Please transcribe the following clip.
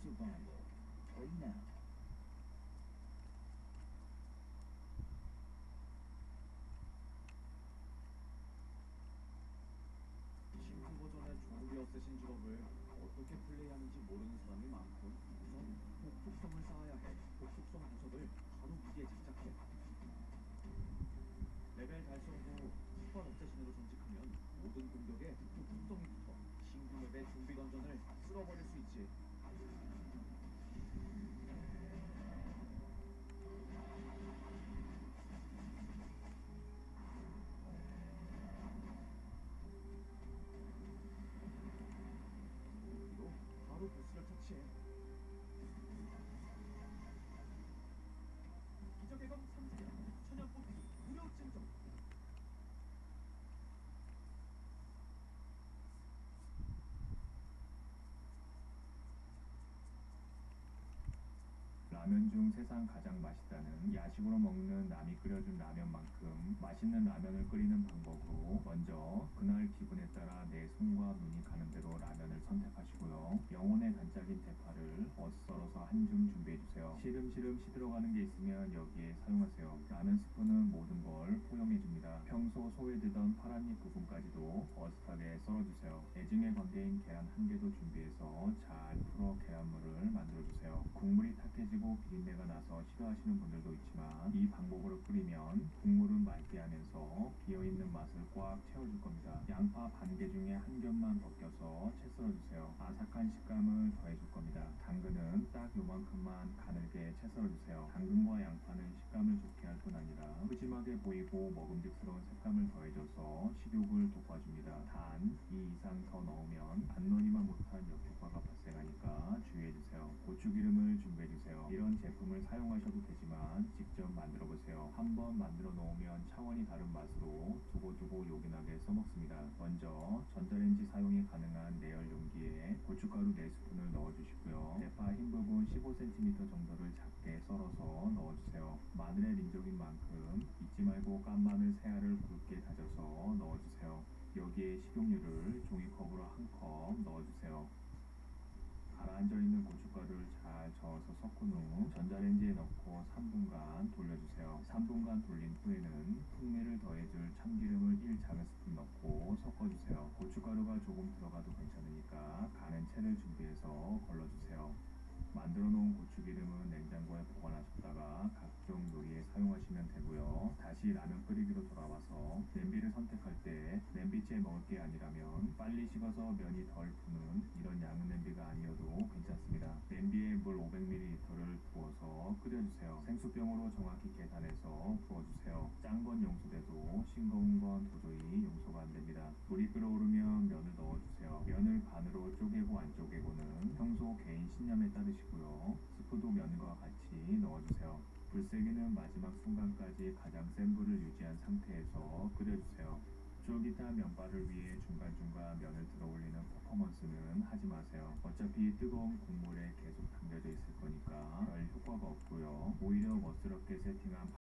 survival. Play now. 신규 버전의 좀비 assassin 직업을 어떻게 플레이하는지 모르는 사람이 많고 우선 독속성을 쌓아야 해 독속성 구슬을 바로 위에 장착해 레벨 달성 후 슈퍼 assassin으로 전직하면 모든 공격에 독속성이 붙어 신규 맵의 좀비 던전을 쓸어버릴 수 있지 그리고 바로 보스를 터치해 기적의 검 3주년 천연 뽑기 무료 증정 라면 중 세상 가장 맛있다는 야식으로 먹는 남이 끓여준 라면만큼 맛있는 라면을 끓이는 방법으로 먼저 그날 기분에 따라 내 손과 눈이 가는 대로 라면을 선택하시고요. 영혼의 단짝인 대파를 어슷 썰어서 한 줌 준비해주세요. 시름시름 시들어가는 게 있으면 여기에 사용하세요. 라면 스프는 모든 걸 포용해줍니다. 평소 소외되던 파란잎 부분까지도 어슷하게 썰어주세요. 애증의 관계인 계란 한 개도 준비해서 잘 풀어 계란물을 만들어주세요. 국물이 탁해지고 비린내가 나서 싫어하시는 분들도 있지만 이 방법으로 끓이면 국물은 맑게 하면서 비어있는 맛을 꽉 채워줄 겁니다. 양파 반 개 중에 한 겹만 벗겨서 채 썰어주세요. 아삭한 식감을 더해줄 겁니다. 당근은 딱 요만큼만 가늘게 채 썰어주세요. 당근과 양파는 식감을 좋게 할 뿐 아니라 푸짐하게 보이고 먹음직스러운 색감을 더해줘서 식욕을 돋궈줍니다. 단, 이 이상 더 넣으면 안노니만 못한 역효과가 발생하니까 주의해주세요. 고추기름을. 이런 제품을 사용하셔도 되지만 직접 만들어 보세요. 한번 만들어 놓으면 차원이 다른 맛으로 두고두고 요긴하게 써먹습니다. 먼저 전자레인지 사용이 가능한 내열 용기에 고춧가루 4스푼을 넣어주시고요. 대파 흰 부분 15cm 정도를 작게 썰어서 넣어주세요. 마늘의 민족인 만큼 잊지 말고 깐 마늘 세 알을 굵게 다져서 넣어주세요. 여기에 식용유를 종이컵으로 한 컵 넣어주세요. 가라앉아 있는 고춧가루를 잘 저어서 섞은 후 전자레인지에 넣고 3분간 돌려주세요. 3분간 돌린 후에는 풍미를 더해줄 참기름을 1 작은 스푼 넣고 섞어주세요. 고춧가루가 조금 들어가도 괜찮으니까 가는 채를 준비해서 걸러주세요. 만들어 놓은 고추기름은 냉장고에 보관하셨다가 각종 요리에 사용하시면 되고요. 다시 라면 끓이기로 돌아와서 냄비를 선택할 때 냄비째 먹을 게 아니라면 빨리 식어서 면이 덜 푸는 이런 양은 냄비가 아니어도 괜찮습니다. 냄비에 물 500ml를 부어서 끓여주세요. 생수병으로 정확히 계산해서 부어주세요. 짠 건 용서돼도 싱거운 건 도저히 용서가 안 됩니다. 물이 끓어오르면 면을 넣어주세요. 면을 반으로 쪼개고 안 쪼개고는 평소 개인 신념에 따르시고요. 스프도 면과 같이 넣어주세요. 불세기는 마지막 순간까지 가장 센 불을 유지한 상태에서 끓여주세요. 쫄깃한 면발을 위해 중간중간 면을 들어 올리는 퍼포먼스는 하지 마세요. 어차피 뜨거운 국물에 계속 담겨져 있을 거니까 별 효과가 없고요. 오히려 멋스럽게 세팅한